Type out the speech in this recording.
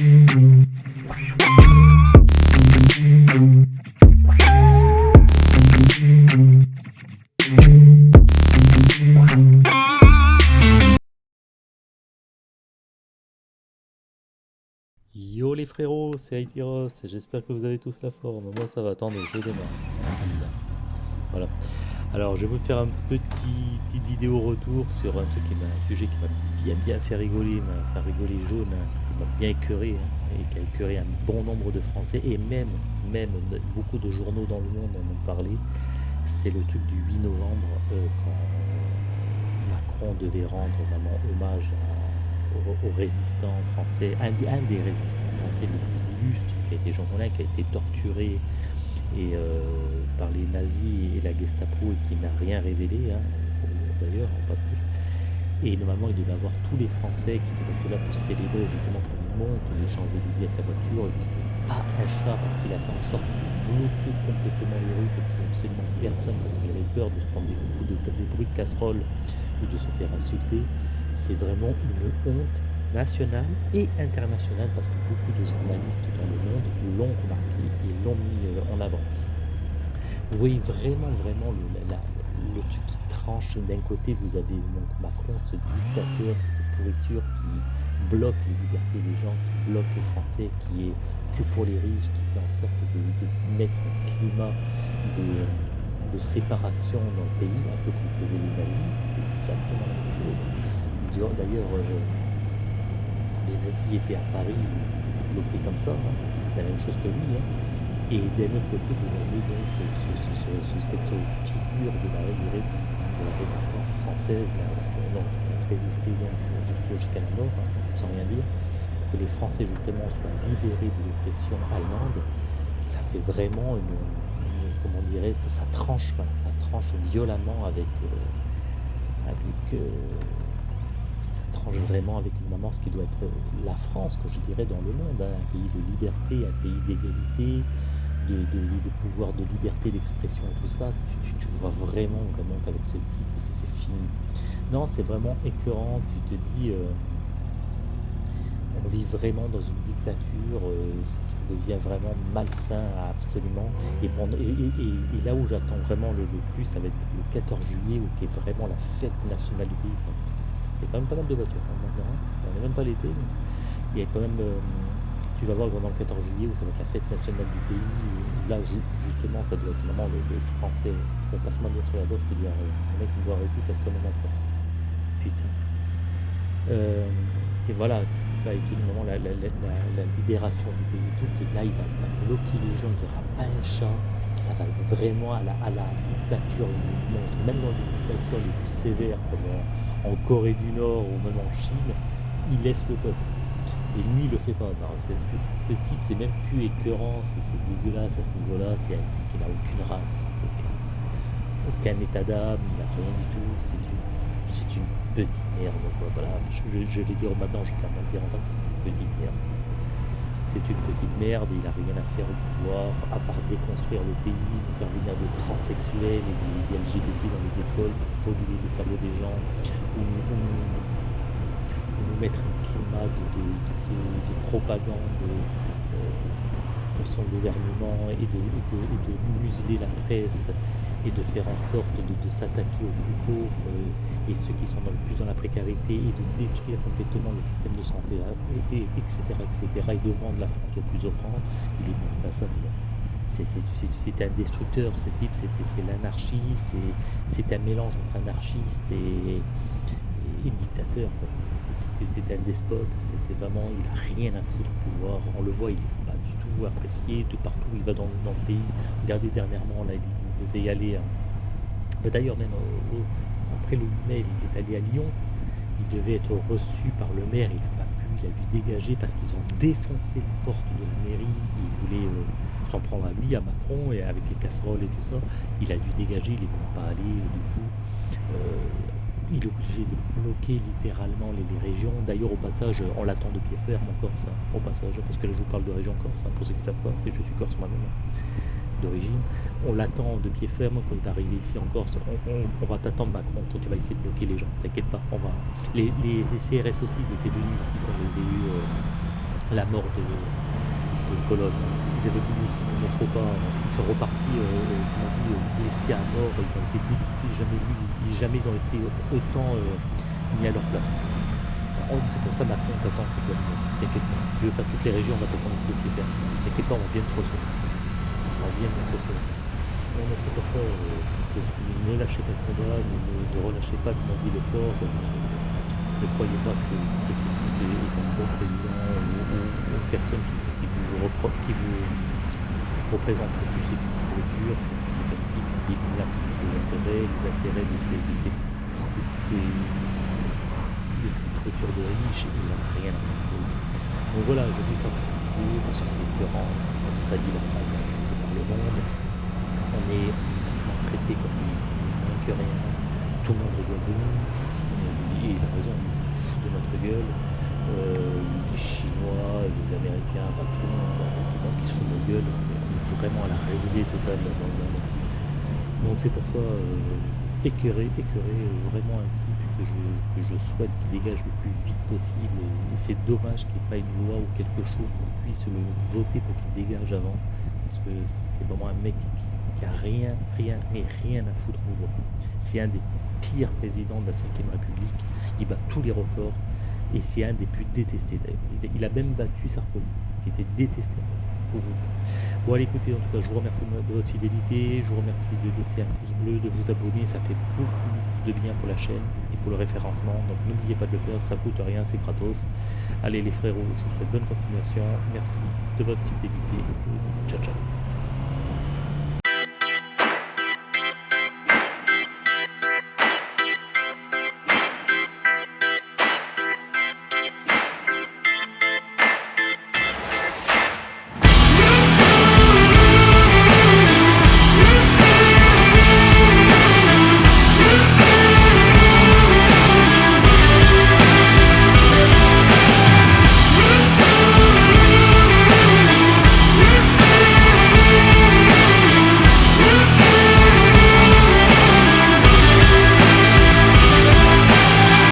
Yo les frérots, c'est Aitiros, j'espère que vous avez tous la forme. Moi ça va, attendez, je démarre. Voilà. Alors je vais vous faire un petit petite vidéo retour sur un un sujet qui m'a bien bien fait rigoler, m'a fait rigoler jaune, hein, bien écœuré hein, et qui a écœuré un bon nombre de Français et même même beaucoup de journaux dans le monde en ont parlé. C'est le truc du 8 novembre euh, quand Macron devait rendre vraiment hommage aux, résistants français, un, des résistants français les plus illustres, qui a été Jean Moulin, qui a été torturé et, euh, par les nazis et la Gestapo et qui n'a rien révélé, hein, d'ailleurs, en passage. Et normalement, il devait avoir tous les Français qui devaient être là pour célébrer justement qu'on monte les Champs-Élysées avec la voiture et pas un chat parce qu'il a fait en sorte de bloquer complètement les rues, qu'il n'y absolument personne parce qu'il avait peur de se prendre des coups de, des bruits de casserole ou de se faire insulter c'est vraiment une honte nationale et internationale parce que beaucoup de journalistes dans le monde l'ont remarqué et l'ont mis euh, en avant. Vous voyez vraiment, vraiment le, le truc qui tranche. D'un côté, vous avez donc Macron, ce dictateur, cette pourriture qui bloque les libertés des gens, qui bloque les Français, qui est que pour les riches, qui fait en sorte de, mettre un climat de, séparation dans le pays, un peu comme faisaient les nazis. C'est exactement la même chose. D'ailleurs, euh, quand les nazis étaient à Paris, ils étaient bloqués comme ça, hein. la même chose que lui. Hein. Et d'un autre côté, vous avez donc cette figure de la, de la résistance française, hein, qui a résisté jusqu'à la mort, sans rien dire, que les Français justement soient libérés de l'oppression allemande, ça fait vraiment une, comment dirait ça, ça tranche, ça tranche violemment avec, euh, avec euh, ça tranche vraiment avec une maman ce qui doit être la France, que je dirais, dans le monde, hein. un pays de liberté, un pays d'égalité, de, pouvoir de liberté d'expression, tout ça, tu, vois vraiment, vraiment qu'avec ce type, c'est fini. Non, c'est vraiment écœurant, tu te dis, euh, on vit vraiment dans une dictature, euh, ça devient vraiment malsain absolument. Et, et, là où j'attends vraiment le, plus, ça va être le 14 juillet, où qui est vraiment la fête nationale du pays. Il y a quand même pas mal de voitures hein, maintenant. Hein. On n'est même pas l'été. Il y a quand même. Euh, tu vas voir pendant le 14 juillet où ça va être la fête nationale du pays. là, justement, ça doit être vraiment le, français. On passe mal sur la gauche, je te dis, le mec me voit arrêter parce qu'on est en. Putain. Euh, et voilà, il va être moment la, la, libération du pays, tout, et là il va, bloquer les gens, il n'y aura pas un chat, ça va être vraiment à la, à la dictature monstre, même dans les dictatures les plus sévères, comme en Corée du Nord ou même en Chine, il laisse le peuple. Et lui, il le fait pas. ce type, c'est même plus écœurant, c'est dégueulasse à ce niveau-là. C'est un type qui n'a aucune race, aucun, état d'âme, il n'a rien du tout. C'est une, petite merde. Voilà. Je, vais dire maintenant, je vais pas dire en face, c'est une petite merde. C'est une petite merde, il n'a rien à faire au pouvoir, à part déconstruire le pays, faire venir des transsexuels et des, LGBT dans les écoles pour polluer les cerveaux des gens, mettre un climat de, propagande euh, pour son gouvernement et de, de, museler la presse et de faire en sorte de, s'attaquer aux plus pauvres euh, et ceux qui sont dans le plus dans la précarité et de détruire complètement le système de santé, et, etc., etc., et de vendre la France aux plus offrants, il est bon, c'est un destructeur, ce type, c'est l'anarchie, c'est un mélange entre anarchiste et, dictateur. C'est un despote, c'est vraiment, il n'a rien à foutre au pouvoir. On le voit, il n'est pas du tout apprécié de partout il va dans, le pays. Regardez dernièrement, là, il devait y aller. Bah, d'ailleurs, même après le mail, il est allé à Lyon. Il devait être reçu par le maire. Il n'a pas pu. Il a dû dégager parce qu'ils ont défoncé la porte de la mairie. Il voulait euh, s'en prendre à lui, à Macron, et avec les casseroles et tout ça. Il a dû dégager. Il n'est même pas allé. Du coup, euh, obligé de bloquer littéralement les, régions. D'ailleurs, au passage, on l'attend de pied ferme en Corse, au passage, parce que là, je vous parle de région corse, pour ceux qui savent pas, et je suis corse moi-même d'origine. On l'attend de pied ferme quand il va arriver ici en Corse. On, va t'attendre Macron quand tu vas essayer de bloquer les gens. T'inquiète pas. On va. Les, CRS aussi ils étaient venus ici quand il y avait eu euh, la mort de, de Colonne. Ils avaient voulu pas. Ils sont repartis, euh, euh, blessés à mort. Ils ont été dégoûtés. Jamais, vu, jamais ils ont été autant euh, mis à leur place. C'est pour ça Macron, on t'attend que tu T'inquiète pas. Tu veux faire toutes les régions, on va t'attendre de les faire. T'inquiète pas, on vient de te recevoir. On vient de te recevoir. Non, mais c'est pour ça, euh, que ne lâchez pas le combat, ne, relâchez pas, comme on dit, l'effort. euh, ne croyez pas que, que ce est, un bon président ou, personne qui, qui vous qui vous représente le plus le dur, c'est c'est quelqu'un qui décline tous ses intérêts, les intérêts de ses, de ses, de ses, de ses- de ses de riches, et il n'en a rien à faire. Donc voilà, je vais faire cette vidéo parce que c'est écœurant, ça, ça salit la de par le monde. On est maltraité comme des rien. Tout le monde rigole de nous. Et il a raison, on se fout de notre gueule. Euh, les Chinois, les Américains, pas tout le monde, tout le monde qui se fout de notre gueule. On est vraiment à la risée totale dans le monde. Donc c'est pour ça, euh, écœuré, vraiment un type que je, que je souhaite qu'il dégage le plus vite possible. Et c'est dommage qu'il n'y ait pas une loi ou quelque chose qu'on puisse le voter pour qu'il dégage avant. Parce que c'est vraiment un mec qui, qui a rien, rien, mais rien à foutre au vote. C'est un des pires présidents de la 5ème République. Il bat tous les records. Et c'est un des plus détestés. Il, a même battu Sarkozy, qui était détesté, pour vous. Bon, allez, écoutez, en tout cas, je vous remercie de votre fidélité. Je vous remercie de laisser un pouce bleu, de vous abonner. Ça fait beaucoup de bien pour la chaîne et pour le référencement. Donc, n'oubliez pas de le faire. Ça coûte rien, c'est gratos. Allez, les frérots, je vous souhaite bonne continuation. Merci de votre fidélité. Ciao, ciao.